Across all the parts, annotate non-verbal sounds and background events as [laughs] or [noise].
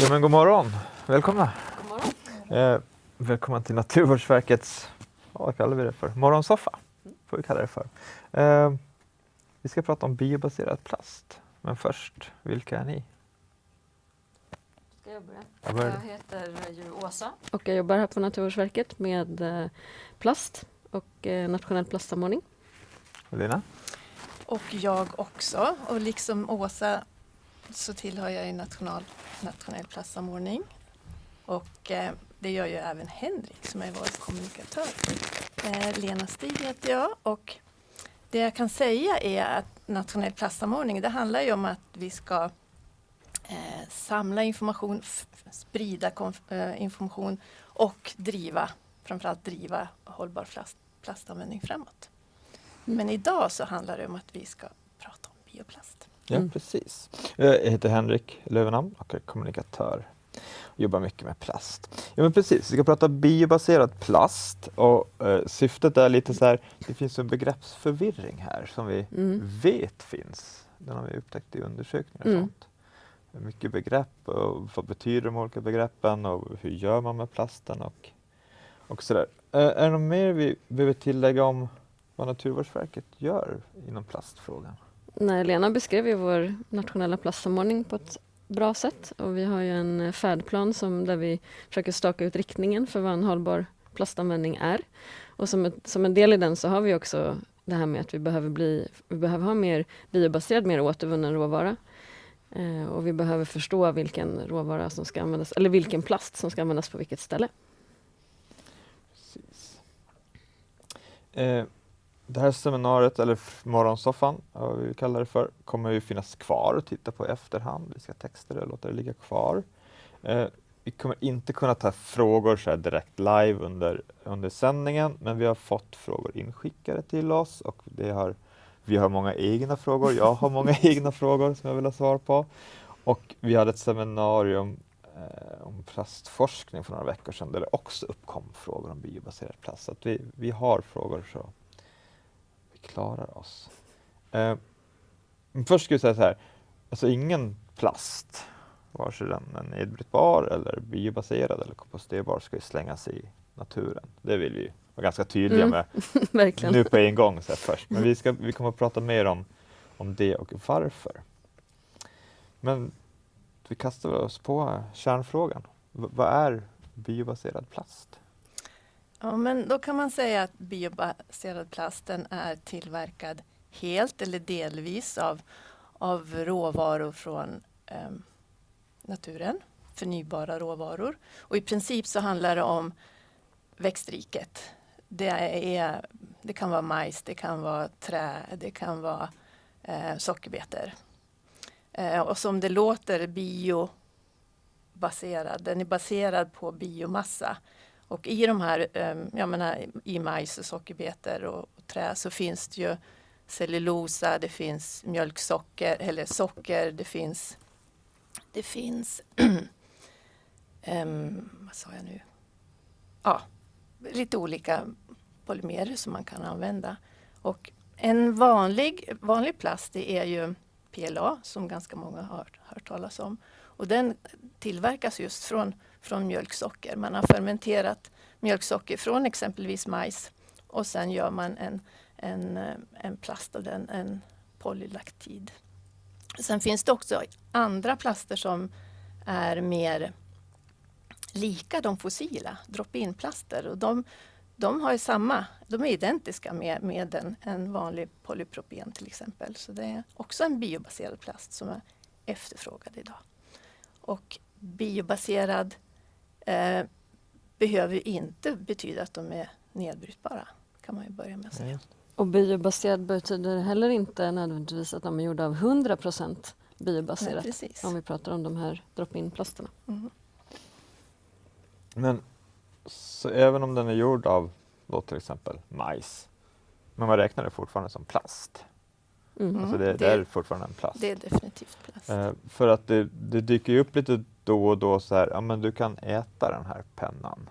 Ja, men god morgon, välkomna. God morgon. Eh, välkomna till Naturvårdsverkets, vad kallar vi det för, morgonsoffa. Får vi kalla det för. Eh, vi ska prata om biobaserad plast. Men först, vilka är ni? Ska jag börja? Jag börjar. Jag heter ju Åsa och jag jobbar här på Naturvårdsverket med eh, plast och eh, nationell plastsamordning. Lina? Och jag också. Och liksom Åsa så tillhör jag i national, nationell plastsamordning. Och eh, det gör ju även Henrik som är vår kommunikatör. Eh, Lena Stig heter jag och det jag kan säga är att nationell plastsamordning det handlar ju om att vi ska eh, samla information, sprida eh, information och driva, framförallt driva hållbar plast, plastanvändning framåt. Men idag så handlar det om att vi ska prata om bioplast. Ja, Mm. precis. Eh, Jag heter Henrik Lövenhamn och är kommunikatör. Jobbar mycket med plast. Ja, men precis. Vi ska prata biobaserad plast och eh, syftet är lite så här, det finns en begreppsförvirring här som vi Mm. vet finns. Den har vi upptäckt i undersökningar och Mm. sånt. Mycket begrepp och vad betyder de olika begreppen och hur gör man med plasten och, och sådär. Eh, är det något mer vi behöver tillägga om vad Naturvårdsverket gör inom plastfrågan? Nej, Lena beskrev ju vår nationella plastsamordning på ett bra sätt och vi har ju en färdplan som, där vi försöker staka ut riktningen för vad en hållbar plastanvändning är. Och som, ett, som en del i den så har vi också det här med att vi behöver, bli, vi behöver ha mer biobaserad, mer återvunnen råvara. Eh, och vi behöver förstå vilken råvara som ska användas, eller vilken plast som ska användas på vilket ställe. Precis. Eh, det här seminariet, eller morgonsoffan, vad vi kallar det för, kommer ju finnas kvar och titta på i efterhand. Vi ska texta det och låta det ligga kvar. Eh, vi kommer inte kunna ta frågor så direkt live under, under sändningen, men vi har fått frågor inskickade till oss och det har, vi har många egna frågor. Jag har många [laughs] egna frågor som jag vill ha svar på. Och vi hade ett seminarium eh, om plastforskning för några veckor sedan där det också uppkom frågor om biobaserad plast. Så att vi, vi har frågor så vi klarar oss. Eh, först ska jag säga så här, alltså ingen plast, vare sig den är nedbrytbar eller biobaserad eller komposterbar, ska ju slängas i naturen. Det vill vi vara ganska tydliga Mm, med [laughs] nu på en gång så först. Men vi, ska, vi kommer att prata mer om, om det och varför. Men vi kastar oss på kärnfrågan. V- vad är biobaserad plast? Ja, men då kan man säga att biobaserad plasten är tillverkad helt eller delvis av, av råvaror från eh, naturen, förnybara råvaror. Och i princip så handlar det om växtriket. Det, är, det kan vara majs, det kan vara trä, det kan vara eh, sockerbetor. Eh, och som det låter biobaserad, den är baserad på biomassa. Och i de här, ehm, jag menar, i majs och sockerbetor och, och trä så finns det ju cellulosa, det finns mjölksocker eller socker, det finns det finns um, [clears throat] vad sa jag nu? Ja, lite olika polymerer som man kan använda. Och en vanlig, vanlig plast det är ju PLA som ganska många har hört talas om. Och den tillverkas just från, från mjölksocker. Man har fermenterat mjölksocker från exempelvis majs och sen gör man en, en, eh, en plast av den, en polylaktid. Sen finns det också andra plaster som är mer lika de fossila, drop-in-plaster. Och de, de har ju samma, de är identiska med, med en, en vanlig polypropen till exempel. Så det är också en biobaserad plast som är efterfrågad idag. Och biobaserad eh, behöver ju inte betyda att de är nedbrytbara. kan man ju börja med att säga. Och biobaserad betyder heller inte nödvändigtvis att de är gjorda av 100 Nej, biobaserat. precis. om vi pratar om de här drop-in-plasterna. Mm. Men så även om den är gjord av då till exempel majs, men man räknar det fortfarande som plast. Mm. Alltså det, det det- är fortfarande en plast. Det är definitivt plast. Eh, för att det, det dyker ju upp lite då och då så här, ja men du kan äta den här pennan.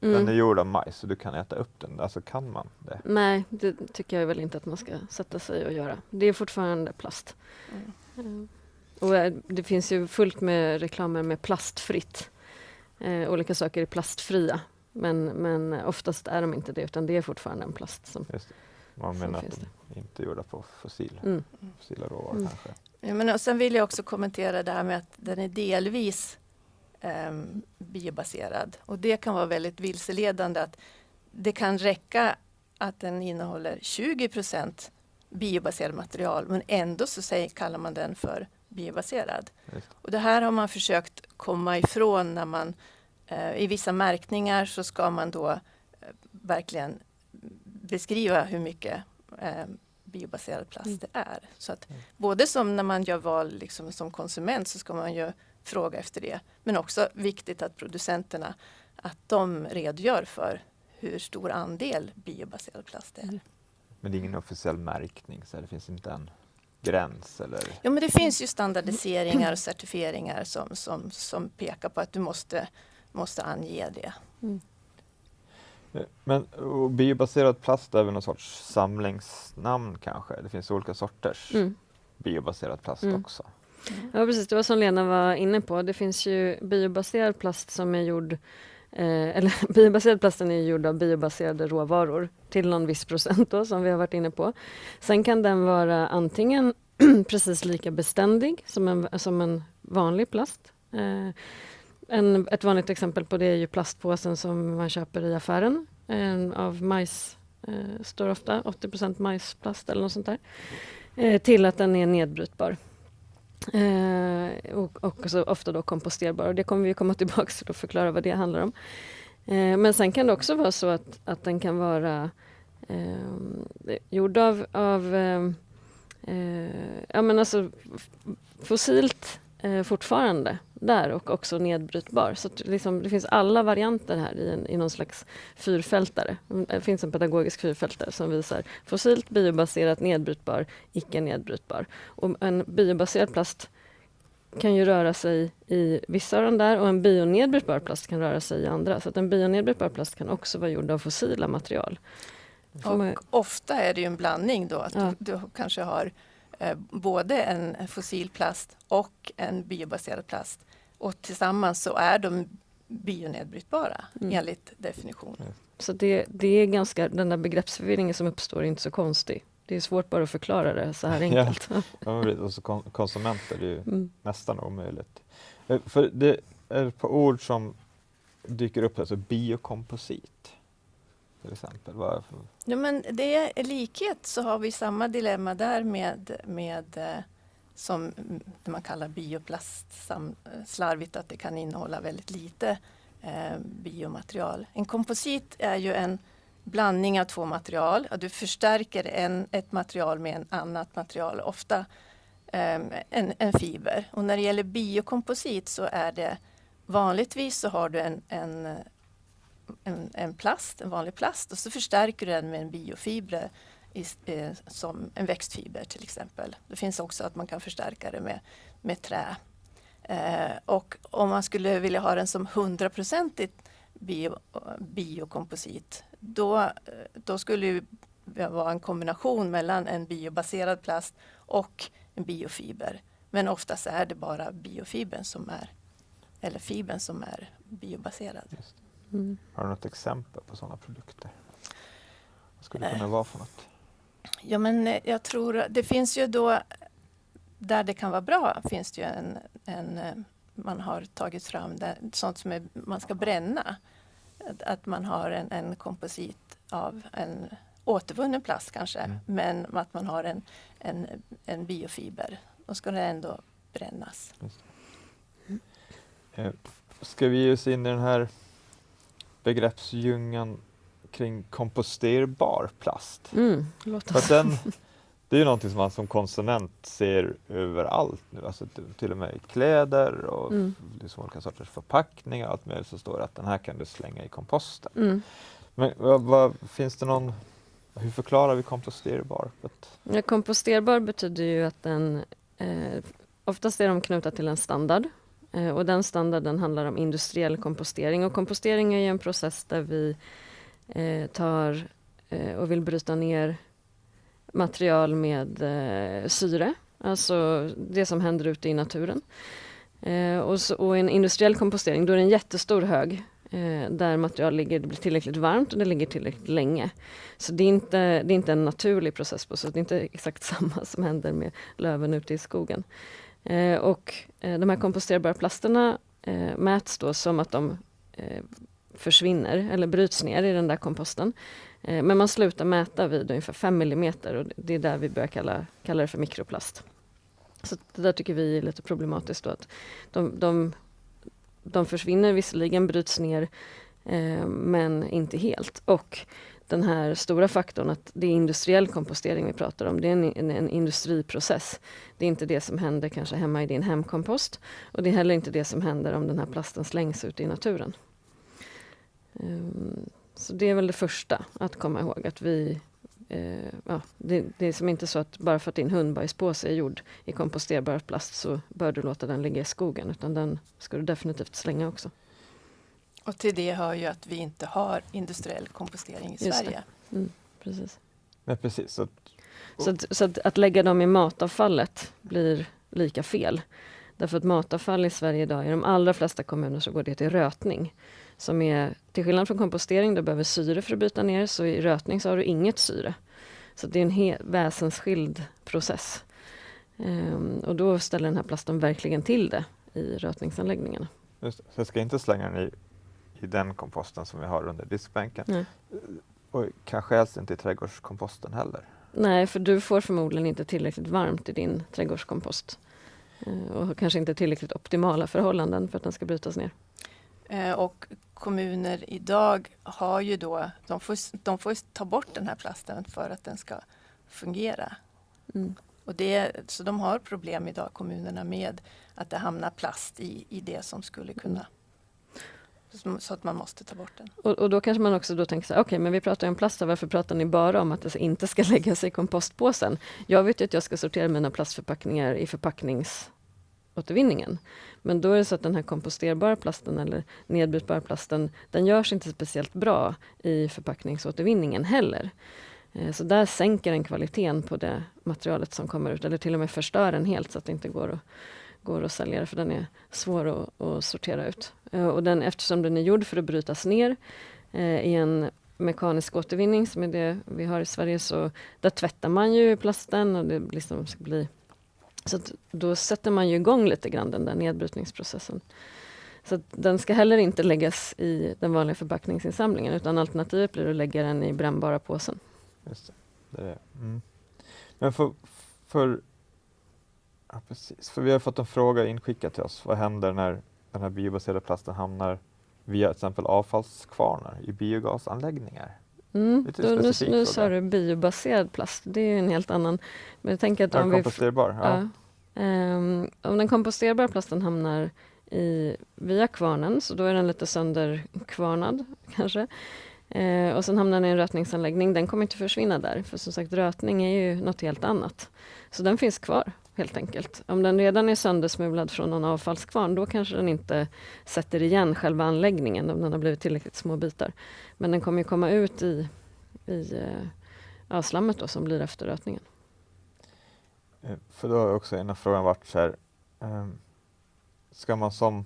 Den är Mm. gjord av majs så du kan äta upp den. Alltså kan man det? Nej, det tycker jag väl inte att man ska sätta sig och göra. Det är fortfarande plast. Mm. Mm. Och eh, det finns ju fullt med reklamer med plastfritt. Eh, olika saker är plastfria. Men, men oftast är de inte det utan det är fortfarande en plast som Just det. Man menar att de inte är gjorda på fossil, mm. fossila råvaror Mm. kanske. Ja, men och sen vill jag också kommentera det här med att den är delvis ehm, biobaserad. Och det kan vara väldigt vilseledande att det kan räcka att den innehåller 20% biobaserat material men ändå så säger, kallar man den för biobaserad. Just. Och det här har man försökt komma ifrån när man eh, i vissa märkningar så ska man då eh, verkligen beskriva hur mycket eh, biobaserad plast Mm. det är. Så att Mm. både som när man gör val liksom som konsument så ska man ju fråga efter det. Men också viktigt att producenterna att de redogör för hur stor andel biobaserad plast det är. Mm. Men det är ingen officiell märkning så det finns inte en gräns eller Ja, men det finns ju standardiseringar och certifieringar som, som, som pekar på att du måste, måste ange det. Men biobaserad plast är väl någon sorts samlingsnamn kanske? Det finns olika sorters Mm. biobaserad plast Mm. också. Ja precis, det var som Lena var inne på. Det finns ju biobaserad plast som är gjord eh, eller [laughs] biobaserad plasten är gjord av biobaserade råvaror till någon viss procent då, som vi har varit inne på. Sen kan den vara antingen [clears throat] precis lika beständig som en, som en vanlig plast. Eh, en, ett vanligt exempel på det är ju plastpåsen som man köper i affären en, av majs. Eh, står ofta 80% majsplast eller något sånt där. Eh, till att den är nedbrytbar. Eh, och och så ofta då komposterbar. Och det kommer vi komma [laughs] tillbaka till och förklara vad det handlar om. Eh, men sen kan det också vara så att, att den kan vara eh, gjord av, av eh, eh, ja, men alltså fossilt eh, fortfarande där och också nedbrytbar. Så liksom, det finns alla varianter här i, en, i någon slags fyrfältare. Mm, Det finns en pedagogisk fyrfältare som visar fossilt, biobaserat, nedbrytbar, icke nedbrytbar. Och en biobaserad plast kan ju röra sig i vissa av de där och en bionedbrytbar plast kan röra sig i andra. Så att en bionedbrytbar plast kan också vara gjord av fossila material. Får man- Och ofta är det ju en blandning då. Att Ja. du, du kanske har både en fossil plast och en biobaserad plast. Och tillsammans så är de bionedbrytbara Mm. enligt definition. Så det, det är ganska, den där begreppsförvirringen som uppstår är inte så konstig. Det är svårt bara att förklara det så här Ja. enkelt. Ja, precis. och så kon- konsumenter, det är ju [laughs] Mm. nästan omöjligt. Eh, För det är ett par ord som dyker upp, alltså biokomposit. Till exempel. varför? Ja, men det är likhet så har vi samma dilemma där med, med eh, som det man kallar bioplast eh, slarvigt att det kan innehålla väldigt lite eh, biomaterial. En komposit är ju en blandning av två material. Du förstärker en, ett material med en annat material, ofta eh, en, en fiber. Och när det gäller biokomposit så är det vanligtvis så har du en, en en, en plast, en vanlig plast och så förstärker du den med en biofiber i, eh, som en växtfiber till exempel. Det finns också att man kan förstärka det med, med trä. Eh, och om man skulle vilja ha den som 100% bio, biokomposit då, eh, då skulle det vara en kombination mellan en biobaserad plast och en biofiber. Men oftast är det bara biofibern som är, eller fibern som är biobaserad. Mm. har du något exempel på sådana produkter? Vad skulle det Eh. kunna vara för något? Ja men eh, jag tror det finns ju då där det kan vara bra finns det ju en, en eh, man har tagit fram där, sånt som är, man ska bränna. Att, att man har en, en komposit av en återvunnen plast kanske Mm. men att man har en, en, en biofiber. Då ska det ändå brännas. Eh, Ska vi ge oss in i den här begreppsdjungeln kring komposterbar plast? Mm, låt För den, det är ju någonting som man som konsument ser överallt nu, alltså till och med i kläder och Mm. liksom olika sorters förpackningar och allt möjligt så står det att den här kan du slänga i komposten. Mm. Men vad, vad, finns det någon, hur förklarar vi komposterbar? Ja, komposterbar betyder ju att den eh, oftast är de knutna till en standard Eh, och den standarden handlar om industriell kompostering och kompostering är ju en process där vi eh, tar eh, och vill bryta ner material med eh, syre alltså det som händer ute i naturen. Eh, och, så, och en industriell kompostering, då är det en jättestor hög eh, där material ligger, det blir tillräckligt varmt och det ligger tillräckligt länge. Så det är inte, det är inte en naturlig process på så det är inte exakt [laughs] samma som händer med löven ute i skogen. Eh, och eh, de här komposterbara plasterna eh, mäts då som att de eh, försvinner eller bryts ner i den där komposten. Eh, men man slutar mäta vid ungefär 5 mm och det är där vi börjar kalla, kalla det för mikroplast. Så det där tycker vi är lite problematiskt. Då, att de, de, de försvinner visserligen, bryts ner, eh, men inte helt. Och den här stora faktorn att det är industriell kompostering vi pratar om. Det är en, en, en, industriprocess. Det är inte det som händer kanske hemma i din hemkompost. Och det är heller inte det som händer om den här plasten slängs ut i naturen. Um, så det är väl det första att komma ihåg att vi Uh, ja, det, det, är som inte så att bara för att din hundbajspåse är gjord i komposterbar plast så bör du låta den ligga i skogen utan den ska du definitivt slänga också. Och till det hör ju att vi inte har industriell kompostering i Just Sverige. Mm, precis. Ja, precis. Så, att, så, att, så att, att, lägga dem i matavfallet blir lika fel. Därför att matavfall i Sverige idag, i de allra flesta kommuner så går det till rötning. Som är, till skillnad från kompostering, du behöver syre för att bryta ner, så i rötning så har du inget syre. Så det är en väsensskild process. Um, och då ställer den här plasten verkligen till det i rötningsanläggningarna. Just. Så jag ska inte slänga den i, i den komposten som vi har under diskbänken. Nej. Och kanske helst inte i trädgårdskomposten heller. Nej, för du får förmodligen inte tillräckligt varmt i din trädgårdskompost. Uh, och kanske inte tillräckligt optimala förhållanden för att den ska brytas ner. Eh, och kommuner idag har ju då, de får, de får ta bort den här plasten för att den ska fungera. Mm. Och det, så de har problem idag, kommunerna, med att det hamnar plast i, i det som skulle kunna så att man måste ta bort den. Och, och då kanske man också då tänker så här, okej okay, men vi pratar om plast, varför pratar ni bara om att det inte ska [laughs] läggas i kompostpåsen? Jag vet ju att jag ska sortera mina plastförpackningar i förpackningsåtervinningen. Men då är det så att den här komposterbara plasten eller nedbrytbara plasten, den görs inte speciellt bra i förpackningsåtervinningen heller. Eh, så där sänker den kvaliteten på det materialet som kommer ut, eller till och med förstör den helt så att det inte går att, går att sälja för den är svår att, att sortera ut. Eh, och den, eftersom den är gjord för att brytas ner eh, i en mekanisk återvinning, som är det vi har i Sverige, så där tvättar man ju plasten och det liksom ska bli så då sätter man ju igång lite grann den där nedbrytningsprocessen. Så den ska heller inte läggas i den vanliga förpackningsinsamlingen utan alternativet blir att lägga den i brännbara påsen. Just det. det är mm. Men för, för, ja, precis. för vi har fått en fråga inskickad till oss. Vad händer när den här biobaserade plasten hamnar via till exempel avfallskvarnar i biogasanläggningar? Mm, då, nu, nu sa du biobaserad plast, det är en helt annan. Men jag tänker att om komposterbar? Ja. ja um, om den komposterbara plasten hamnar i, via kvarnen, så då är den lite sönderkvarnad [laughs] kanske. Uh, och sen hamnar den i en rötningsanläggning, den kommer inte försvinna där, för som sagt rötning är ju något helt annat. Så den finns kvar helt enkelt. Om den redan är söndersmulad från någon avfallskvarn, då kanske den inte sätter igen själva anläggningen om den har blivit tillräckligt små bitar. Men den kommer ju komma ut i, i eh, ja, slammet då, som blir efter rötningen. Eh, för då har också en av frågan varit så här, um, ska man som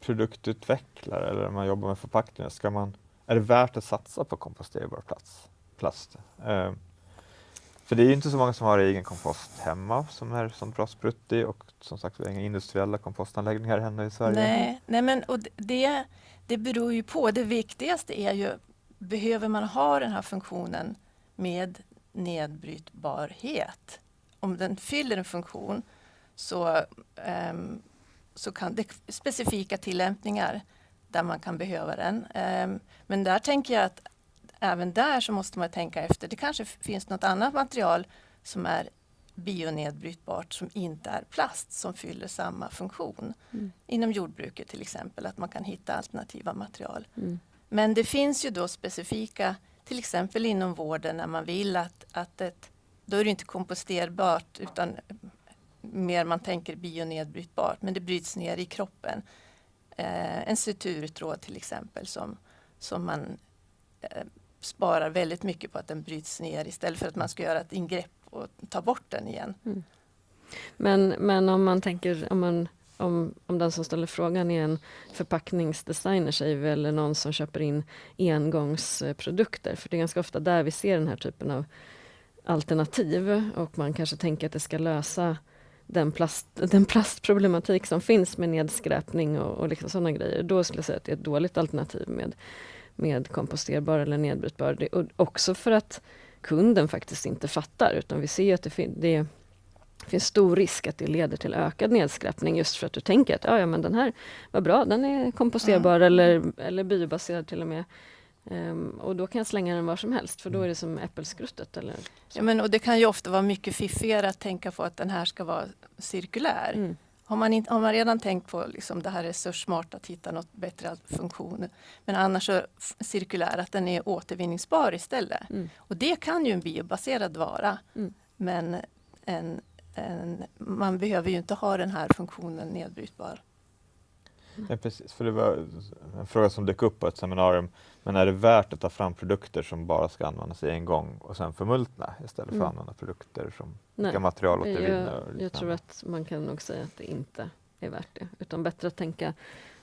produktutvecklare eller om man jobbar med förpackningar, ska man, är det värt att satsa på komposterbar plats, plast? Ehm, för det är inte så många som har egen kompost hemma som är sånt bra sprutt och som sagt vi har inga industriella kompostanläggningar ännu i Sverige. Nej, nej men och det, det beror ju på. Det viktigaste är ju, behöver man ha den här funktionen med nedbrytbarhet? Om den fyller en funktion så, um, så kan det specifika tillämpningar där man kan behöva den. Um, men där tänker jag att även där så måste man tänka efter. Det kanske finns något annat material som är bionedbrytbart som inte är plast som fyller samma funktion. Mm. Inom jordbruket till exempel, att man kan hitta alternativa material. Mm. Men det finns ju då specifika, till exempel inom vården när man vill att, att ett, då är det inte komposterbart utan mer man tänker bionedbrytbart, men det bryts ner i kroppen. Eh, en suturtråd till exempel som, som man eh, sparar väldigt mycket på att den bryts ner istället för att man ska göra ett ingrepp och ta bort den igen. Mm. Men, men om man tänker, om, man, om, om den som ställer frågan är en förpackningsdesigner säger vi, eller någon som köper in engångsprodukter, för det är ganska ofta där vi ser den här typen av alternativ och man kanske tänker att det ska lösa den, plast, den plastproblematik som finns med nedskräpning och, och liksom sådana grejer. Då skulle jag säga att det är ett dåligt alternativ med, med komposterbar eller nedbrytbar. Det, och också för att kunden faktiskt inte fattar utan vi ser att det, fin det finns stor risk att det leder till ökad nedskräpning just för att du tänker att ja, ja men den här var bra, den är komposterbar mm. eller, eller biobaserad till och med. Um, och då kan jag slänga den var som helst för då är det som äppelskruttet. Eller ja, men, och det kan ju ofta vara mycket fiffigare att tänka på att den här ska vara cirkulär. Mm. Har, man in, har man redan tänkt på liksom det här resurssmart att hitta något bättre funktion. Men annars så cirkulär, att den är återvinningsbar istället. Mm. Och det kan ju en biobaserad vara. Mm. Men en, en, man behöver ju inte ha den här funktionen nedbrytbar. Ja, precis, för det var en fråga som dök upp på ett seminarium. Men är det värt att ta fram produkter som bara ska användas en gång och sen förmultna istället för att mm. använda produkter som Nej, kan materialåtervinna? Jag, jag tror att man kan nog säga att det inte är värt det. Utan bättre att tänka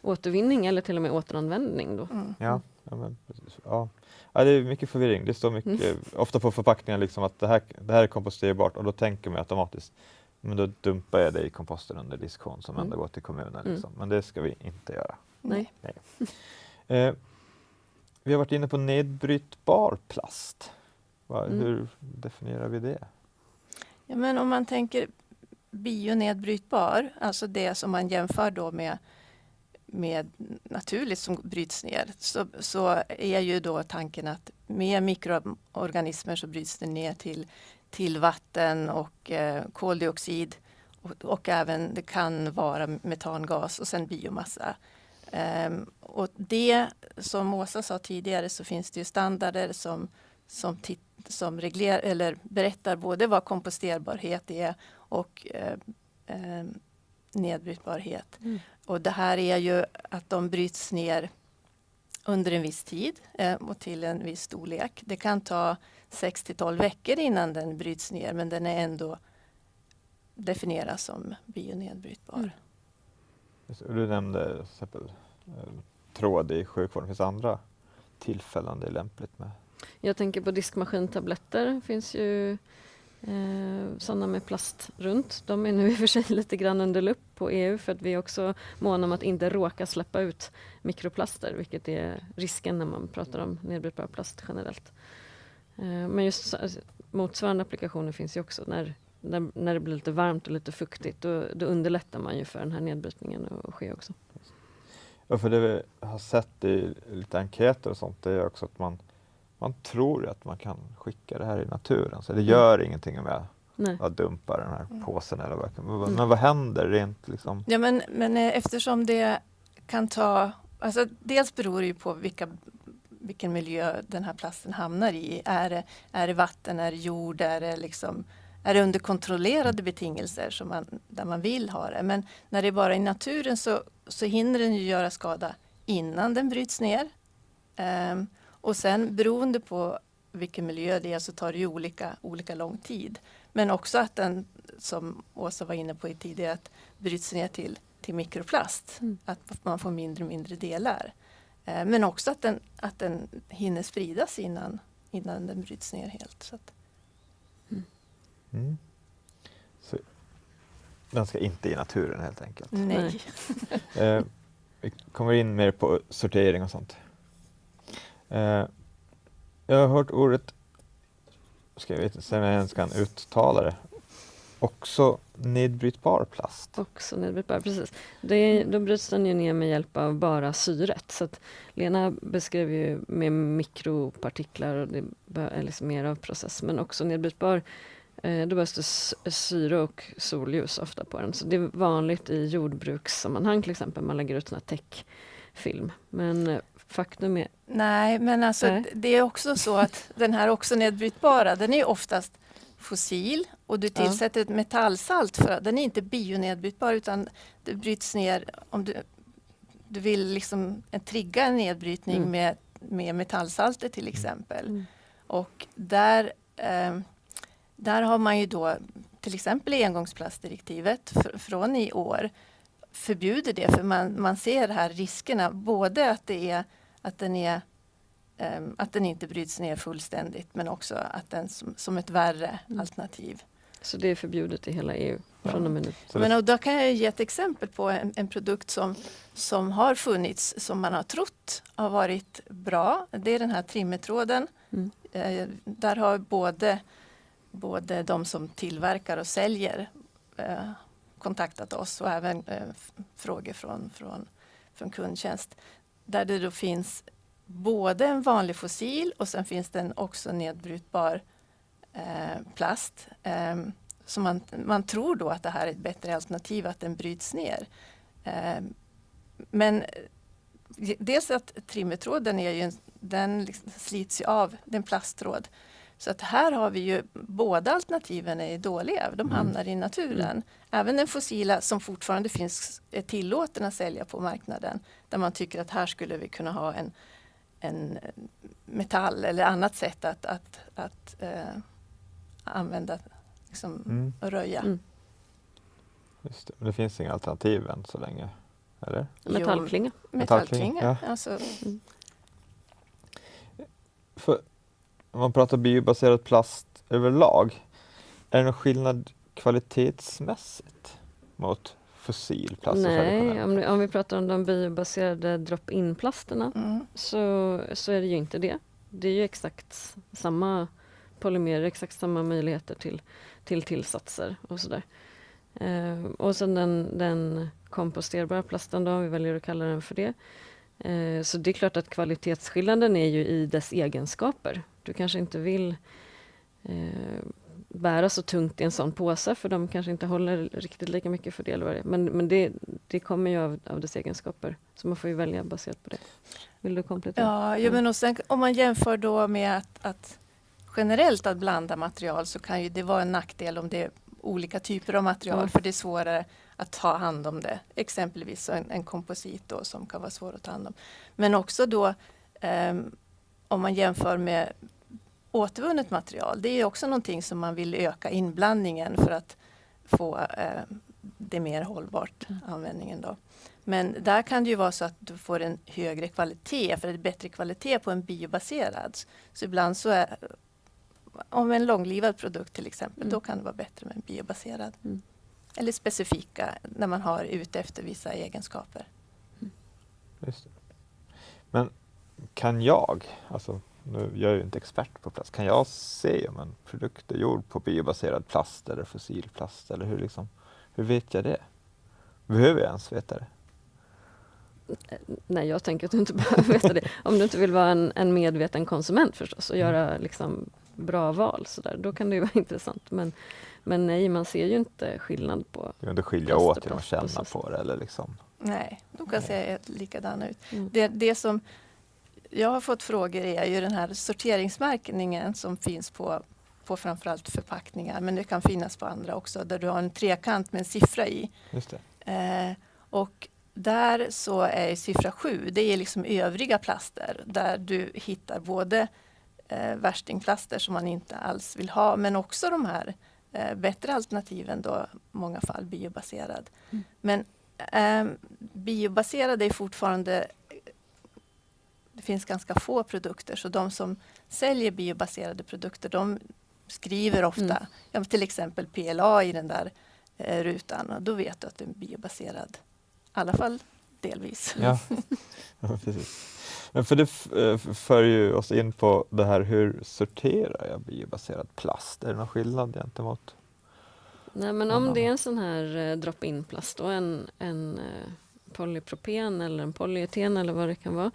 återvinning eller till och med återanvändning. Då. Mm. Ja, ja, men, ja. ja, det är mycket förvirring. Det står mycket, mm. ofta på förpackningar liksom att det här, det här är komposterbart och då tänker man automatiskt men då dumpar jag det i komposten under diskhon som mm. ändå går till kommunen. Mm. Liksom. Men det ska vi inte göra. Nej. Nej. [laughs] Eh, vi har varit inne på nedbrytbar plast. Va, mm. Hur definierar vi det? Ja, men om man tänker bionedbrytbar, alltså det som man jämför då med, med naturligt som bryts ner, så, så är ju då tanken att med mikroorganismer så bryts det ner till till vatten och eh, koldioxid och, och, även det kan vara metangas och sen biomassa. Um, och det som Åsa sa tidigare så finns det ju standarder som, som, som regler, eller berättar både vad komposterbarhet är och eh, eh, nedbrytbarhet. Mm. Och det här är ju att de bryts ner under en viss tid eh, och till en viss storlek. Det kan ta 6 till 12 veckor innan den bryts ner men den är ändå definieras som bionedbrytbar. Mm. Du nämnde exempel, eh, tråd i sjukvården. Finns det andra tillfällen det är lämpligt med? Jag tänker på diskmaskintabletter. Det finns ju eh, sådana med plast runt. De är nu i och för sig [laughs] lite grann under lupp på EU för att vi är också måna om att inte råka släppa ut mikroplaster vilket är risken när man pratar om nedbrytbar plast generellt. Eh, men just motsvarande applikationer finns ju också. När, när, när det blir lite varmt och lite fuktigt då, då underlättar man ju för den här nedbrytningen att ske också. Ja, för det vi har sett i lite enkäter och sånt det är också att man, man tror att man kan skicka det här i naturen. Så det mm. gör mm. ingenting om jag Nej. att dumpa den här mm. påsen. Eller vad, men, mm. men vad händer rent liksom? Ja, men, men eh, eftersom det kan ta Alltså, dels beror det ju på vilka vilken miljö den här plasten hamnar i. Är det, är det vatten, är det jord, är det, liksom, är det under kontrollerade betingelser som man, där man vill ha det. Men när det är bara i naturen så, så hinner den ju göra skada innan den bryts ner. Um, och sen beroende på vilken miljö det är så tar det ju olika, olika lång tid. Men också att den, som Åsa var inne på tidigare, att bryts ner till, till mikroplast. Mm. Att man får mindre och mindre delar. Eh, men också att den, att den hinner spridas innan, innan den bryts ner helt. Så att. Mm. Mm. Så den ska inte i naturen helt enkelt? Nej. [laughs] eh, vi kommer in mer på sortering och sånt. Eh, jag har hört ordet, ska jag veta, se om jag ens kan uttala det, Också nedbrytbar plast? Också nedbrytbar, precis. Det, då bryts den ju ner med hjälp av bara syret. Så att Lena beskrev ju med mikropartiklar och det är liksom mer av process. Men också nedbrytbar, eh, då behövs det syre och solljus ofta på den. Så det är vanligt i jordbrukssammanhang till exempel. Man lägger ut sån här täckfilm. Men eh, faktum är... Nej, men alltså nej. det är också så att den här också nedbrytbara, den är oftast fossil och du tillsätter ett metallsalt för den är inte bionedbrytbar utan det bryts ner om du, du vill liksom trigga en nedbrytning mm. med, med metallsalter till exempel. Mm. Och där, eh, där har man ju då till exempel i engångsplastdirektivet fr från i år förbjuder det för man, man ser här riskerna både att det är att den är att den inte bryts ner fullständigt men också att den som, som ett värre mm. alternativ. Så det är förbjudet i hela EU från och med nu? Men och då kan jag ge ett exempel på en, en, produkt som, som har funnits som man har trott har varit bra. Det är den här trimmertråden. Mm. Eh, där har både, både de som tillverkar och säljer eh, kontaktat oss och även eh, frågor från, från, från kundtjänst. Där det då finns både en vanlig fossil och sen finns det en också nedbrytbar eh, plast. Eh, så man, man tror då att det här är ett bättre alternativ, att den bryts ner. Eh, men dels att trimmertråden är ju en, den liksom slits ju av, den plasttråd. Så att här har vi ju båda alternativen är dåliga, de mm. hamnar mm. i naturen. Mm. Även den fossila som fortfarande finns är tillåten att sälja på marknaden. Där man tycker att här skulle vi kunna ha en, en metall eller annat sätt att, att, att eh, använda, liksom, mm. och röja. Mm. Just det. Men det finns inga alternativ än så länge? Eller? Metallklinga. Metallklinga, ja. alltså. Mm. För om man pratar biobaserad plast överlag, är det någon skillnad kvalitetsmässigt mot fossil plast? Nej, om, om, vi pratar om de biobaserade drop-in-plasterna mm. så, så är det ju inte det. Det är ju exakt samma polymerer, exakt samma möjligheter till, till tillsatser och sådär. Eh, och sen den, den komposterbara plasten då, om vi väljer att kalla den för det. Eh, så det är klart att kvalitetsskillnaden är ju i dess egenskaper. Du kanske inte vill eh, bära så tungt i en sån påse för de kanske inte håller riktigt lika mycket för det. Men, men det, det kommer ju av, av dess egenskaper. Så man får ju välja baserat på det. Vill du komplettera? Ja, ja men och sen, om man jämför då med att, att generellt att blanda material så kan ju det vara en nackdel om det är olika typer av material mm. för det är svårare att ta hand om det. Exempelvis en, en komposit då, som kan vara svår att ta hand om. Men också då um, om man jämför med återvunnet material. Det är också någonting som man vill öka inblandningen för att få eh, det mer hållbart, mm. användningen. Då. Men där kan det ju vara så att du får en högre kvalitet, för det är bättre kvalitet på en biobaserad. Så ibland så är, om en långlivad produkt till exempel, mm. då kan det vara bättre med en biobaserad. Mm. Eller specifika, när man har ute efter vissa egenskaper. Mm. Men kan jag, alltså nu, jag är ju inte expert på plast, kan jag se om en produkt är gjord på biobaserad plast eller fossilplast eller hur, liksom, hur vet jag det? Behöver jag ens veta det? Nej, jag tänker att du inte [laughs] behöver veta det. Om du inte vill vara en, en medveten konsument förstås och mm. göra liksom, bra val, så där, då kan det ju vara [laughs] intressant. Men, men nej, man ser ju inte skillnad på Du kan inte skilja åt genom att känna på det? Eller liksom. Nej, de kan se likadana ut. Mm. Det, det som jag har fått frågor är ju den här sorteringsmärkningen som finns på, på framförallt förpackningar, men det kan finnas på andra också, där du har en trekant med en siffra i. Just eh, och där så är siffra 7, det är liksom övriga plaster, där du hittar både eh, värstingplaster som man inte alls vill ha, men också de här eh, bättre alternativen då, i många fall biobaserad. Mm. Men eh, biobaserad är fortfarande det finns ganska få produkter så de som säljer biobaserade produkter de skriver ofta mm. ja, till exempel PLA i den där eh, rutan och då vet du att det är biobaserad. I alla fall delvis. Ja, [laughs] ja precis. Men för det eh, för ju oss in på det här hur sorterar jag biobaserad plast? Är det någon skillnad gentemot? Nej men om det är en sån här eh, drop-in plast och en, en eh, polypropen eller en polyeten eller vad det kan vara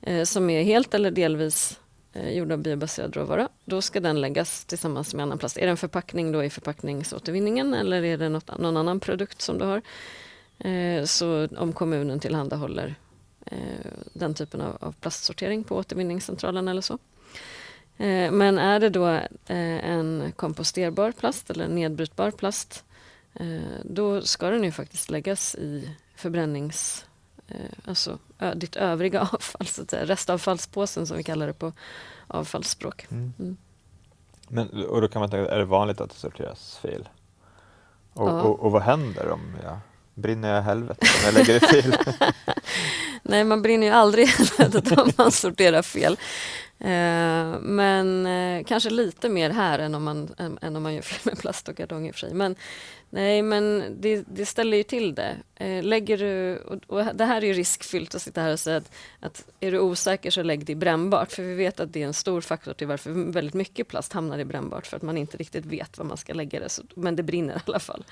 Eh, som är helt eller delvis eh, gjord av biobaserad råvara, då ska den läggas tillsammans med annan plast. Är det en förpackning då i förpackningsåtervinningen eller är det något, någon annan produkt som du har? Eh, så om kommunen tillhandahåller eh, den typen av, av plastsortering på återvinningscentralen eller så. Eh, men är det då eh, en komposterbar plast eller nedbrytbar plast då ska den ju faktiskt läggas i förbrännings alltså ditt övriga [laughs] avfall, så att säga. restavfallspåsen som vi kallar det på avfallsspråk. Mm. Mm. Men, och då kan man tänka, är det vanligt att det sorteras fel? Och, Ja. och, och vad händer om jag brinner jag i helvetet om jag lägger det fel? [laughs] Nej, man brinner ju aldrig i helvetet om man sorterar fel. Eh, men eh, kanske lite mer här än om man, än, än om man gör fel med plast och kartong i och för sig. Men, nej, men det, det ställer ju till det. Eh, lägger du, och, och det här är ju riskfyllt att sitta här och säga att, att är du osäker så lägg det i brännbart. För vi vet att det är en stor faktor till varför väldigt mycket plast hamnar i brännbart. För att man inte riktigt vet var man ska lägga det. Så, men det brinner i alla fall.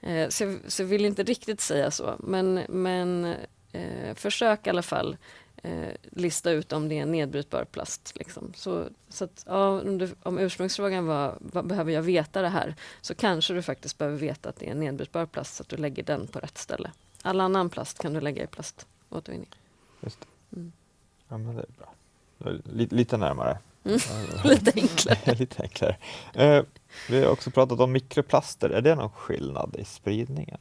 Eh, så, jag, så jag vill inte riktigt säga så. Men, men eh, försök i alla fall eh, lista ut om det är en nedbrytbar plast. Liksom. Så, så att, ja, om, du, om ursprungsfrågan var vad behöver jag veta det här så kanske du faktiskt behöver veta att det är en nedbrytbar plast så att du lägger den på rätt ställe. All annan plast kan du lägga i plaståtervinning. Just det. Mm. Ja, men det är bra. Lite, lite närmare. Mm. [laughs] Lite enklare. [laughs] lite enklare. Eh, vi har också pratat om mikroplaster. Är det någon skillnad i spridningen?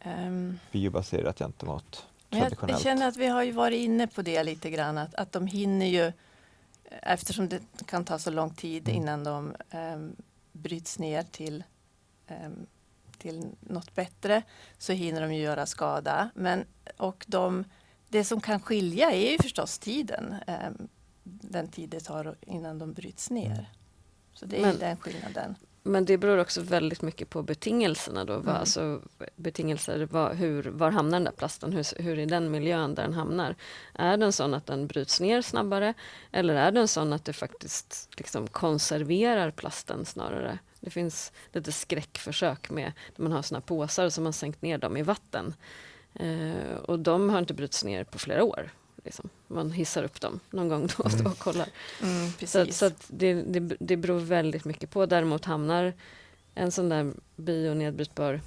Ehm, Biobaserat gentemot Men jag, traditionellt? känner att vi har ju varit inne på det lite grann, att, att de hinner ju, eftersom det kan ta så lång tid Mm. innan de um, bryts ner till, ehm, till något bättre, så hinner de ju göra skada. Men, och de, det som kan skilja är ju förstås tiden, ehm, den tid det tar innan de bryts ner. Mm. Så det är Men- den skillnaden. Men det beror också väldigt mycket på betingelserna. Då. Mm. alltså, betingelser, vad, hur, var hamnar den där plasten? Hur, hur är den miljön där den hamnar? Är den sån att den bryts ner snabbare? Eller är den sån att det faktiskt liksom konserverar plasten snarare? Det finns lite skräckförsök med där man har såna påsar som man sänkt ner dem i vatten. Eh, och de har inte brutits ner på flera år. Liksom. Man hissar upp dem någon gång då och då och kollar. Mm, Så, så att det, det, det beror väldigt mycket på. Däremot hamnar en sån där bionedbrytbar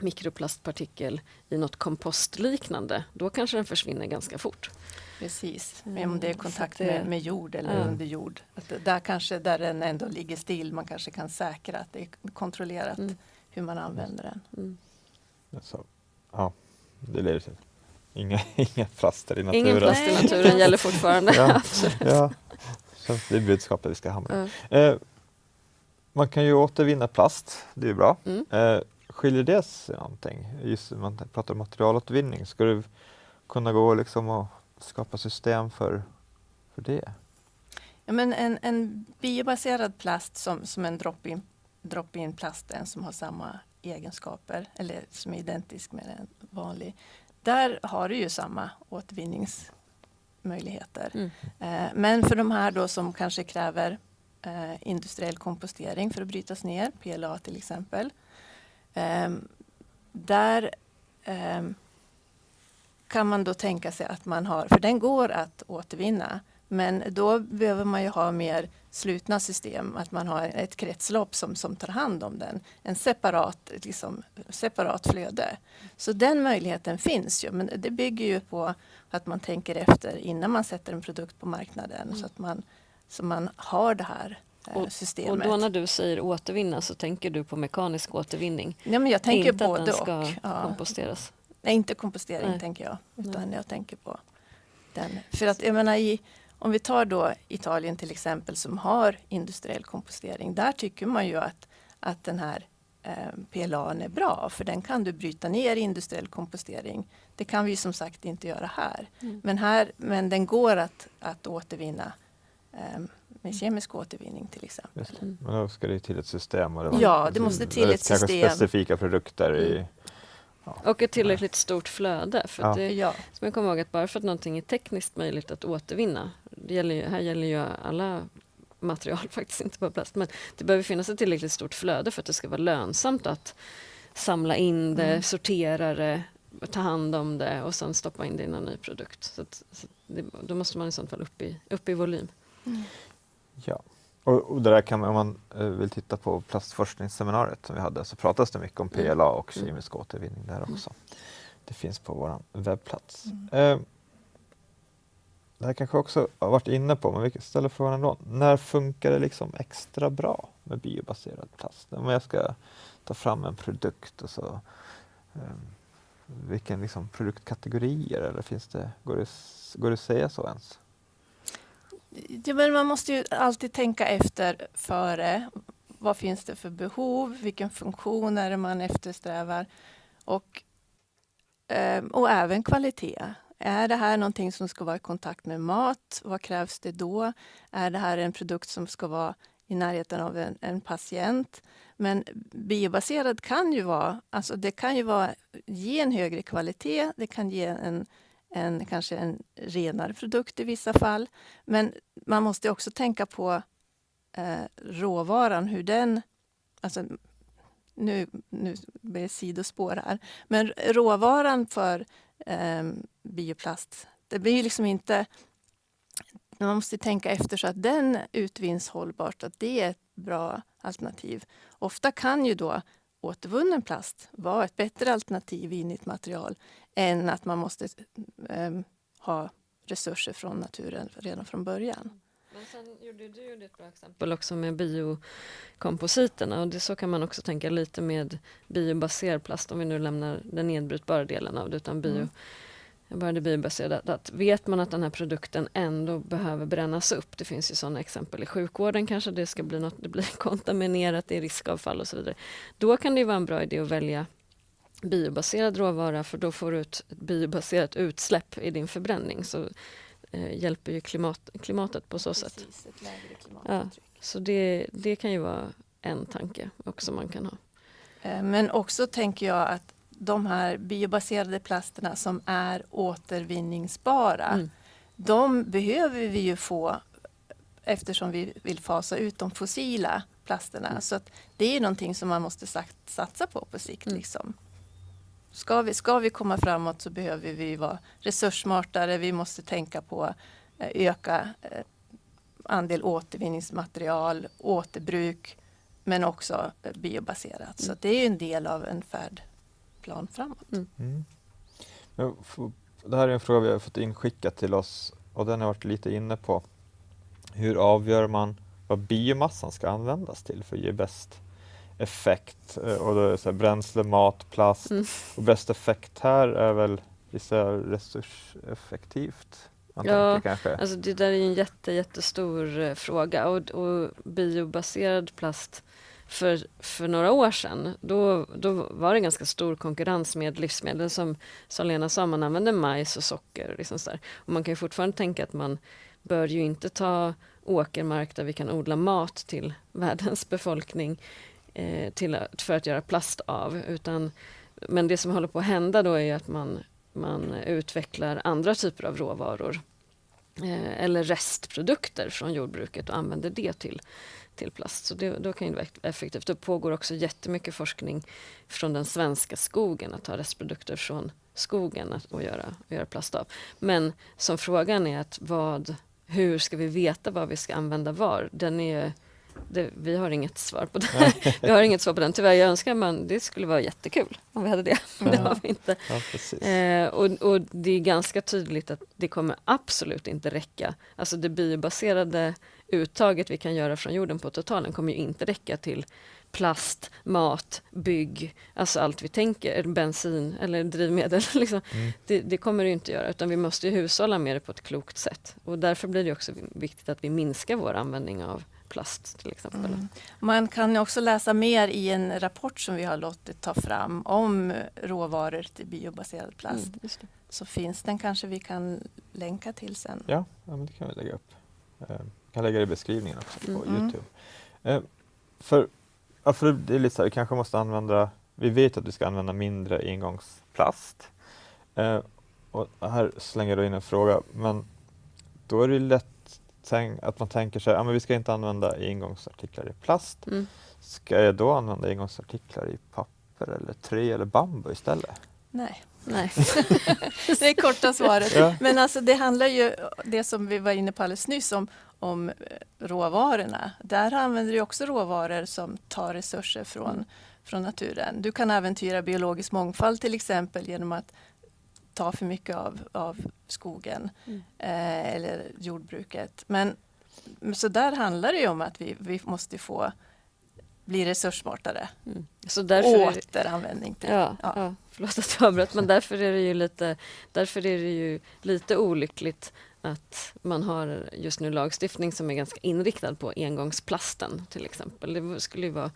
mikroplastpartikel i något kompostliknande, då kanske den försvinner ganska fort. Precis, Mm, men om det är kontakt med, med jord eller Ja. under jord. Att där kanske där den ändå ligger still, man kanske kan säkra att det är kontrollerat Mm. hur man använder den. Mm. Så, ja, det leder till inga, [laughs] inga plaster i naturen. Ingen plast i naturen gäller fortfarande. [laughs] Ja. Ja, så det är budskapet vi ska hamna Ja. eh, Man kan ju återvinna plast, det är ju bra. Mm. Eh, skiljer det sig någonting? Just när man pratar om materialåtervinning, ska du kunna gå liksom och skapa system för, för det? Ja, men en, en biobaserad plast som, som en drop-in drop in plasten som har samma egenskaper eller som är identisk med en vanlig. Där har du ju samma återvinningsmöjligheter. Mm. Eh, Men för de här då som kanske kräver eh, industriell kompostering för att brytas ner, PLA till exempel. ehm, Där ehm, kan man då tänka sig att man har, för den går att återvinna, men då behöver man ju ha mer slutna system, att man har ett kretslopp som, som tar hand om den. En separat, liksom, separat flöde. Så den möjligheten finns ju, men det bygger ju på att man tänker efter innan man sätter en produkt på marknaden Mm. så att man, så man har det här eh, Och systemet. då när du säger återvinna så tänker du på mekanisk återvinning? ja, men jag tänker inte att både den ska och. Komposteras? Nej, inte kompostering Nej. tänker jag, utan Nej. jag tänker på den. För att jag menar i, om vi tar då Italien till exempel som har industriell kompostering, där tycker man ju att, att den här eh, PLA är bra, för den kan du bryta ner i industriell kompostering. Det kan vi som sagt inte göra här. Mm. Men, här, men den går att, att återvinna eh, med kemisk återvinning till exempel. Mm. Men då ska det till ett system. Och det var- Ja, det måste till ett kanske system. specifika produkter i... Mm. Och ett tillräckligt stort flöde. För Ja. att det, Ja, som jag kommer ihåg att bara för att någonting är tekniskt möjligt att återvinna, det gäller ju, här gäller ju alla material [laughs] faktiskt, inte bara plast, men det behöver finnas ett tillräckligt stort flöde för att det ska vara lönsamt att samla in det, Mm. sortera det, ta hand om det och sen stoppa in det i någon ny produkt. Så, att, så det, då måste man i sånt fall upp i, upp i volym. Ja. Och, och det där kan man, om man eh, vill titta på plastforskningsseminariet som vi hade så pratas det mycket om Mm. PLA och Mm. kemisk återvinning där också. Det finns på vår webbplats. Mm. Eh, det här kanske också har varit inne på, men vi ställer frågan ändå. När funkar det liksom extra bra med biobaserad plast? Om jag ska ta fram en produkt och så ehm, vilken liksom produktkategorier eller finns det, går det, går det att säga så ens? Ja, men man måste ju alltid tänka efter före vad finns det för behov? Vilken funktion är det man eftersträvar? Och, ehm, och även kvalitet. Är det här någonting som ska vara i kontakt med mat? Vad krävs det då? Är det här en produkt som ska vara i närheten av en, en patient? Men biobaserad kan ju vara, alltså det kan ju vara, ge en högre kvalitet, det kan ge en, en, kanske en renare produkt i vissa fall. Men man måste också tänka på eh, råvaran, hur den... Alltså, nu, nu blir det sidospår här. Men råvaran för eh, bioplast, det blir liksom inte... Man måste tänka efter så att den utvinns hållbart, att det är ett bra alternativ. Ofta kan ju då återvunnen plast vara ett bättre alternativ i nytt material än att man måste eh, ha resurser från naturen redan från början. Men sen gjorde du gjorde ett bra exempel också med biokompositerna och det, så kan man också tänka lite med biobaserad plast om vi nu lämnar den nedbrytbara delen av det utan bio, mm. bara det biobaserade. Att vet man att den här produkten ändå behöver brännas upp, det finns ju sådana exempel i sjukvården kanske det ska bli något, det blir [laughs] kontaminerat, det är riskavfall och så vidare. Då kan det vara en bra idé att välja biobaserad råvara för då får du ett biobaserat utsläpp i din förbränning. Så eh, hjälper ju klimat, klimatet på så Precis, sätt. Ja, så det, det kan ju vara en tanke också man kan ha. Eh, men också tänker jag att de här biobaserade plasterna som är återvinningsbara, mm. de behöver vi ju få eftersom vi vill fasa ut de fossila plasterna. Mm. Så det är någonting som man måste satsa på på sikt. Mm. Liksom. Ska vi, ska vi komma framåt så behöver vi vara resurssmartare. Vi måste tänka på eh, öka eh, andel återvinningsmaterial, återbruk men också eh, biobaserat. Mm. Så det är en del av en färdplan framåt. Mm. Mm. Det här är en fråga vi har fått inskickat till oss och den har varit lite inne på. Hur avgör man vad biomassan ska användas till för att ge bäst effekt. Eh, och då är det så här, bränsle, mat, plast. Mm. Och bäst effekt här är väl resurseffektivt? Ja, tänker, alltså det där är en jätte, jättestor eh, fråga och, och biobaserad plast för, för några år sedan, då, då var det ganska stor konkurrens med livsmedel som, som Lena sa, man använde majs och socker. Liksom så där. Och man kan fortfarande tänka att man bör ju inte ta åkermark där vi kan odla mat till [laughs] världens befolkning eh, till, för att göra plast av. Utan, men det som håller på att hända då är att man, man utvecklar andra typer av råvaror eh, eller restprodukter från jordbruket och använder det till, till plast. Så det, då kan det vara effektivt. Det pågår också jättemycket forskning från den svenska skogen att ta restprodukter från skogen att, och göra, och göra plast av. Men som frågan är att vad, hur ska vi veta vad vi ska använda var? Den är det, vi har inget svar på det. [laughs] vi har inget svar på den. Tyvärr, jag önskar man, det skulle vara jättekul om vi hade det. Ja. [laughs] det har vi inte. Ja, eh, och, och, det är ganska tydligt att det kommer absolut inte räcka. Alltså det biobaserade uttaget vi kan göra från jorden på totalen kommer ju inte räcka till plast, mat, bygg, alltså allt vi tänker, bensin eller drivmedel. [laughs] Liksom. Mm. Det, det, kommer det inte göra utan vi måste hushålla med det på ett klokt sätt. Och därför blir det också viktigt att vi minskar vår användning av plast till exempel. Mm. Man kan också läsa mer i en rapport som vi har låtit ta fram om råvaror till biobaserad plast. Mm, Så finns den kanske vi kan länka till sen. Ja, ja men det kan vi lägga upp. Jag eh, kan lägga det i beskrivningen också på mm. Youtube. Eh, för, ja, för det är lite så här, vi kanske måste använda, vi vet att vi ska använda mindre engångsplast. Eh, och här slänger du in en fråga, men då är det lätt tänk, att man tänker sig att ja, vi ska inte använda engångsartiklar i plast. Mm. Ska jag då använda engångsartiklar i papper eller trä eller bambu istället? Nej. Nej. [laughs] [laughs] det är korta svaret. Ja. Men alltså det handlar ju, det som vi var inne på alldeles nyss om, om eh, råvarorna. Där använder du också råvaror som tar resurser från, mm. från naturen. Du kan äventyra biologisk mångfald till exempel genom att ta för mycket av, av skogen mm. eh, eller jordbruket. Men så där handlar det om att vi, vi måste få bli resurssmartare. Mm. Så därför Återanvändning. Till, ja, ja. ja, förlåt att jag avbröt, men därför är det ju lite, därför är det ju lite olyckligt att man har just nu lagstiftning som är ganska inriktad på engångsplasten till exempel. Det skulle ju vara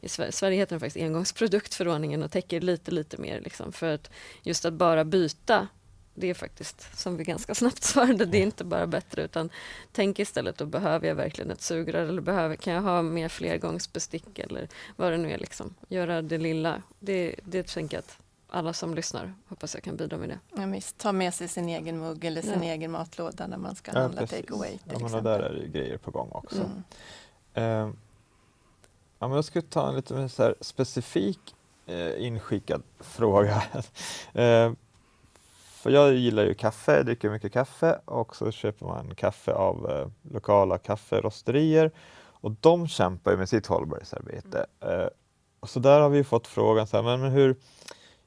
i Sverige, Sverige heter den faktiskt engångsproduktförordningen och täcker lite, lite mer. Liksom, för att just att bara byta, det är faktiskt, som vi ganska snabbt svarade, [laughs] det är inte bara bättre utan tänk istället då behöver jag verkligen ett sugrör eller behöver, kan jag ha mer flergångsbestick eller vad det nu är. Liksom. Göra det lilla. Det, det tänker jag att alla som lyssnar hoppas jag kan bidra med det. Ja, visst. Ta med sig sin egen mugg eller sin Ja. egen matlåda när man ska Ja, handla take away. till Ja, men där är det grejer på gång också. Mm. Eh, ja, men jag ska ta en lite mer så specifik eh, inskickad [laughs] fråga. eh, för jag gillar ju kaffe, jag dricker mycket kaffe och så köper man kaffe av eh, lokala kafferosterier och de kämpar ju med sitt hållbarhetsarbete. Eh, och så där har vi fått frågan så här, men, men hur,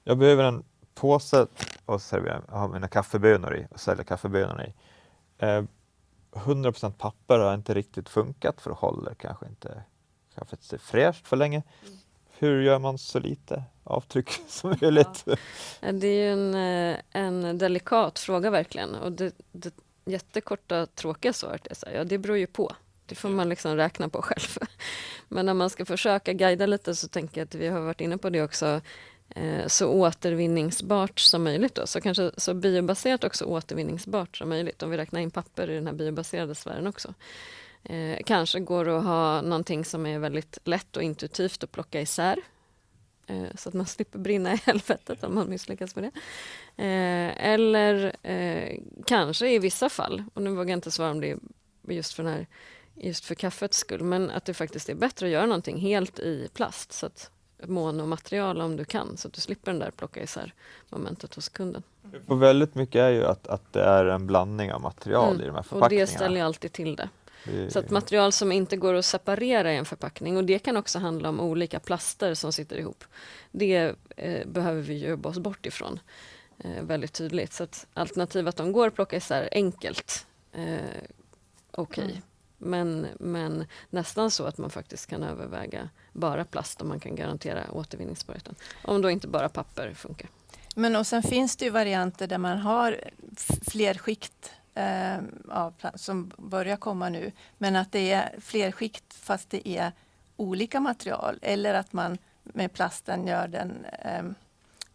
jag behöver en påse och servera, ha mina kaffebönor i och sälja kaffebönorna i. Eh, 100% papper har inte riktigt funkat för det håller kanske inte kaffet sig fräscht för länge. Hur gör man så lite avtryck [laughs] som möjligt? Ja. Det är ju en, eh, en delikat fråga verkligen. Och det, det jättekorta tråkiga svaret är så här, ja det beror ju på. Det får man liksom räkna på själv. [laughs] Men när man ska försöka guida lite så tänker jag att vi har varit inne på det också, eh, så återvinningsbart som möjligt. Då. Så kanske så biobaserat också återvinningsbart som möjligt. Om vi räknar in papper i den här biobaserade sfären också. Eh, kanske går det att ha någonting som är väldigt lätt och intuitivt att plocka isär. Eh, så att man [laughs] slipper brinna i helvetet om man misslyckas med det. Eh, eller eh, kanske i vissa fall, och nu vågar jag inte svara om det är just för, den här, just för kaffets skull, men att det faktiskt är bättre att göra någonting helt i plast. Så att monomaterial om du kan, så att du slipper den där plocka isär momentet hos kunden. Och väldigt mycket är ju att, att det är en blandning av material Mm, i de här Och förpackningarna. det ställer alltid till det. Så att material som inte går att separera i en förpackning och det kan också handla om olika plaster som sitter ihop. Det eh, behöver vi jobba oss bort ifrån eh, väldigt tydligt. Så att alternativ att de går att plocka isär enkelt, eh, okej. Mm. Men, men nästan så att man faktiskt kan överväga bara plast om man kan garantera återvinningsbarheten. Om då inte bara papper funkar. Men och sen finns det ju varianter där man har fler skikt eh, av pla- som börjar komma nu. Men att det är fler skikt fast det är olika material. Eller att man med plasten gör den, eh,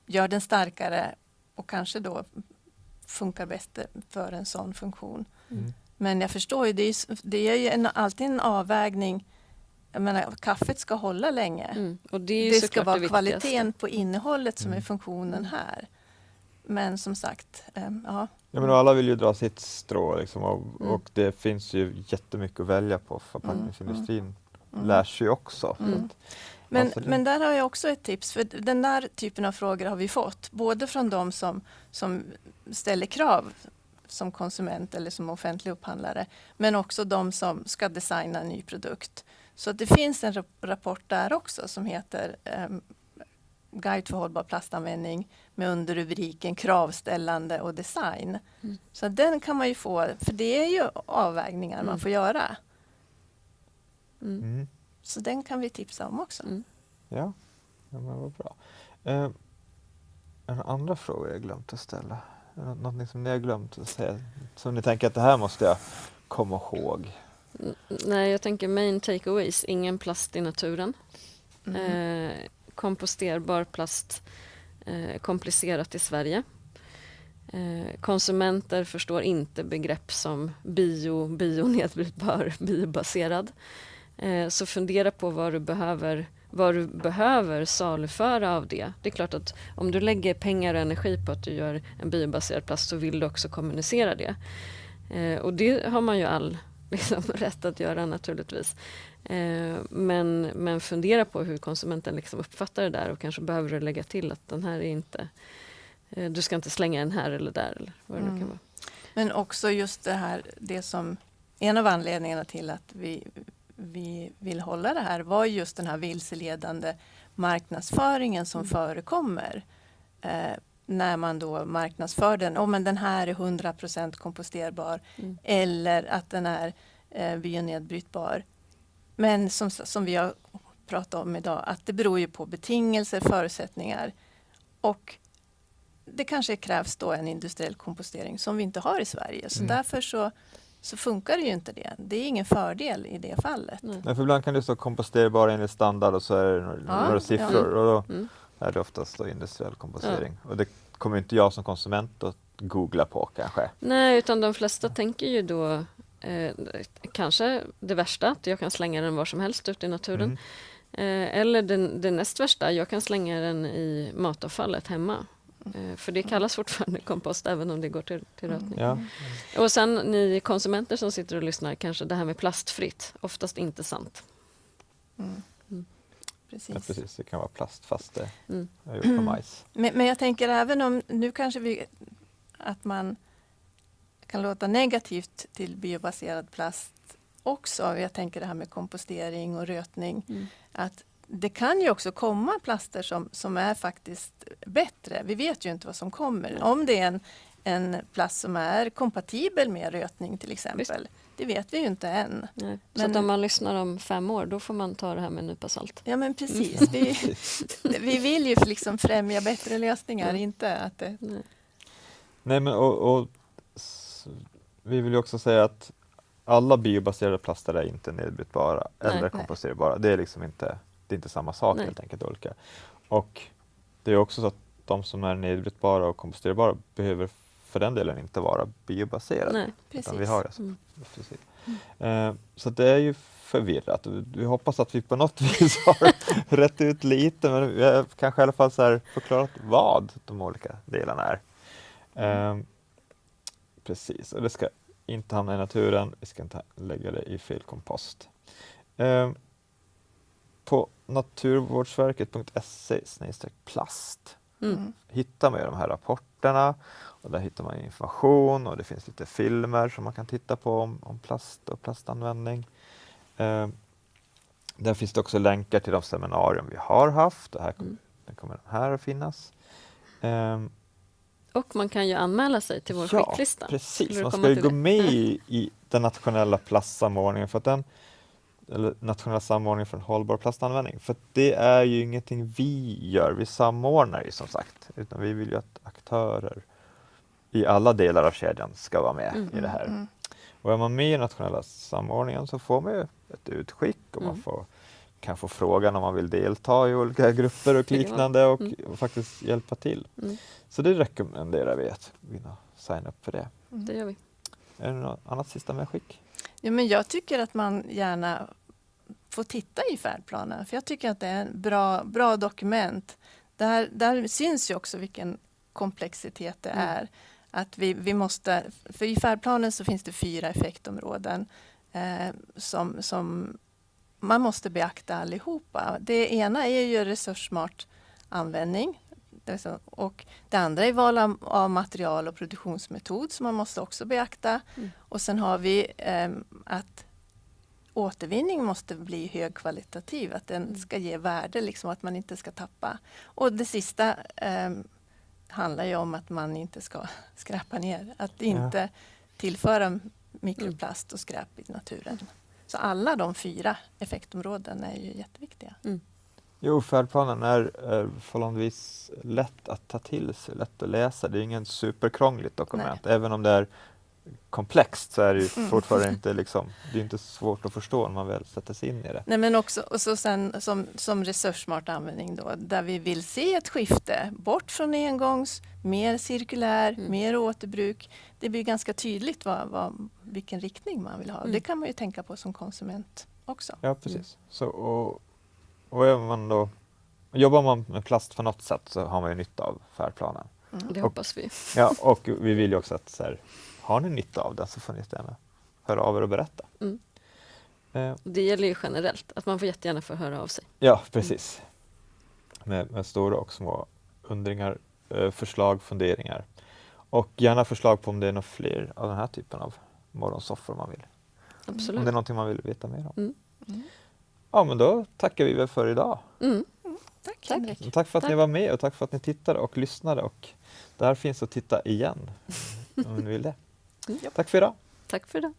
gör den starkare och kanske då funkar bäst för en sån funktion. Mm. Men jag förstår ju, det är, det är ju en, alltid en avvägning. Jag menar, kaffet ska hålla länge. Mm. Och det är ju Det ska vara det kvaliteten på innehållet som är Mm. funktionen här. Men som sagt, ehm, ja. Ja, men alla vill ju dra sitt strå liksom, och, Mm. och det finns ju jättemycket att välja på. Förpackningsindustrin Mm. lär sig ju också. Mm. Men, men där har jag också ett tips. För den där typen av frågor har vi fått. Både från de som, som ställer krav som konsument eller som offentlig upphandlare. Men också de som ska designa en ny produkt. Så det finns en rap- rapport där också som heter ehm, Guide för hållbar plastanvändning med underrubriken kravställande och design. Mm. Så den kan man ju få, för det är ju avvägningar man Mm. får göra. Mm. Mm. Så den kan vi tipsa om också. Mm. Ja, ja men vad bra. Eh, en andra fråga jag glömt att ställa? Det Någonting som ni har glömt att säga? Som ni tänker att det här måste jag komma ihåg? N- Nej, jag tänker main takeaways, ingen plast i naturen. Mm. Eh, komposterbar plast, eh, komplicerat i Sverige. Eh, konsumenter förstår inte begrepp som bio, bionedbrytbar, [laughs] biobaserad. Eh, så fundera på vad du behöver vad du behöver saluföra av det. Det är klart att om du lägger pengar och energi på att du gör en biobaserad plast så vill du också kommunicera det. Eh, och det har man ju all [laughs] liksom, rätt att göra naturligtvis. Eh, men, men fundera på hur konsumenten liksom uppfattar det där och kanske behöver du lägga till att den här är inte eh, du ska inte slänga den här eller där eller vad det nu kan Mm. vara. Men också just det här, det som en av anledningarna till att vi, vi vill hålla det här var just den här vilseledande marknadsföringen som Mm. förekommer. Eh, när man då marknadsför den, oh, men den här är 100% komposterbar Mm. eller att den är eh, bionedbrytbar. Men som, som vi har pratat om idag, att det beror ju på betingelser, förutsättningar och det kanske krävs då en industriell kompostering som vi inte har i Sverige. Så Mm. därför så, så funkar det ju inte det. Det är ingen fördel i det fallet. Nej. För ibland kan det stå komposterbar enligt standard och så är det några, Ja, några siffror och då Mm. är det oftast då industriell kompostering. Och det kommer inte jag som konsument att googla på kanske. Nej, utan de flesta tänker ju då eh, kanske det värsta, att jag kan slänga den var som helst ute i naturen. Mm. Eh, eller den, det näst värsta, jag kan slänga den i matavfallet hemma. Eh, för det kallas fortfarande kompost även om det går till, till rötning. Ja. Och sen ni konsumenter som sitter och lyssnar, kanske det här med plastfritt, oftast inte sant. Mm. Mm. Precis. ja, precis. Det kan vara plast fast det Mm. är gjort på majs. Men, men jag tänker även om, nu kanske vi, att man kan låta negativt till biobaserad plast också. Jag tänker det här med kompostering och rötning. Mm. Att det kan ju också komma plaster som, som är faktiskt bättre. Vi vet ju inte vad som kommer. Om det är en, en plast som är kompatibel med rötning till exempel. Det vet vi ju inte än. Nej. Så Men- att om man lyssnar om fem år, då får man ta det här med en nypa salt. Ja men precis. Vi, vi vill ju liksom främja bättre lösningar, Mm. inte att det... Nej. Nej, men och, och vi vill ju också säga att alla biobaserade plaster är inte nedbrytbara Nej. eller komposterbara. Det är liksom inte, det är inte samma sak Nej. helt enkelt. Olika. Och det är också så att de som är nedbrytbara och komposterbara behöver för den delen inte vara biobaserade. Nej. Precis. Vi har alltså, Mm. precis. Eh, så det är ju förvirrat. Vi hoppas att vi på något [laughs] vis har rätt ut lite men vi har kanske i alla fall så här förklarat vad de olika delarna är. Eh, precis, och det ska inte hamna i naturen, vi ska inte lägga det i fel kompost. Eh, på naturvårdsverket.se plast Mm. hittar man de här rapporterna och där hittar man information och det finns lite filmer som man kan titta på om, om plast och plastanvändning. Eh, där finns det också länkar till de seminarier vi har haft. Det här, Mm. det kommer den här att finnas. Eh, Och man kan ju anmäla sig till vår ja, skicklista. Precis. Man ska ju gå med i, i den nationella plastsamordningen för att den eller nationella samordningen för en hållbar plastanvändning. För det är ju ingenting vi gör, vi samordnar ju som sagt. Utan vi vill ju att aktörer i alla delar av kedjan ska vara med Mm. i det här. Mm. Och är man med i nationella samordningen så får man ju ett utskick och man Mm. får, kan få frågan om man vill delta i olika [laughs] grupper och liknande och, Mm. och faktiskt hjälpa till. Mm. Så det rekommenderar vi att vinna signa upp för det. Det gör vi. Är det något annat sista medskick? Ja, men jag tycker att man gärna får titta i färdplanen. För jag tycker att det är en bra, bra dokument. Där, där syns ju också vilken komplexitet det Mm. är. Att vi, vi måste, för i färdplanen så finns det fyra effektområden eh, som, som man måste beakta allihopa. Det ena är ju resurssmart användning. Och det andra är val av, material och produktionsmetod som man måste också beakta. Mm. Och sen har vi ehm, att återvinning måste bli högkvalitativ, att den Mm. ska ge värde, liksom att man inte ska tappa. Och det sista ehm, handlar ju om att man inte ska [laughs] skräpa ner, att inte tillföra mikroplast och skräp i naturen. Så alla de fyra effektområden är ju jätteviktiga. Jo, färdplanen är, är förhållandevis lätt att ta till sig, lätt att läsa. Det är ingen superkrångligt dokument. Även om det är komplext så är det ju Mm. fortfarande inte liksom, det är inte svårt att förstå när man väl sätter sig in i det. Nej, men också och så sen, som, som resurssmart användning då, där vi vill se ett skifte bort från engångs, mer cirkulär, Mm. mer återbruk. Det blir ganska tydligt vad, vad, vilken riktning man vill ha. Mm. Det kan man ju tänka på som konsument också. Ja, precis. Så, och, och är man då, jobbar man med plast på något sätt så har man ju nytta av färdplanen. Mm. Det Och- hoppas vi. Ja, och vi vill ju också att så här, har ni nytta av den så får ni gärna höra av er och berätta. Mm. Eh, Det gäller ju generellt, att man får jättegärna få höra av sig. Ja, precis. Med, med stora och små undringar, eh, förslag, funderingar. Och gärna förslag på om det är några fler av den här typen av morgonsoffor man vill. Om Absolut. det är någonting man vill veta mer om. Mm. Mm. Ja, men då tackar vi väl för idag. Mm. Tack, Tack. Henrik. Tack för att ni Tack. var med och tack för att ni tittade och lyssnade. Och det här finns att titta igen om ni vill det. Mm. Tack för idag. Tack för idag.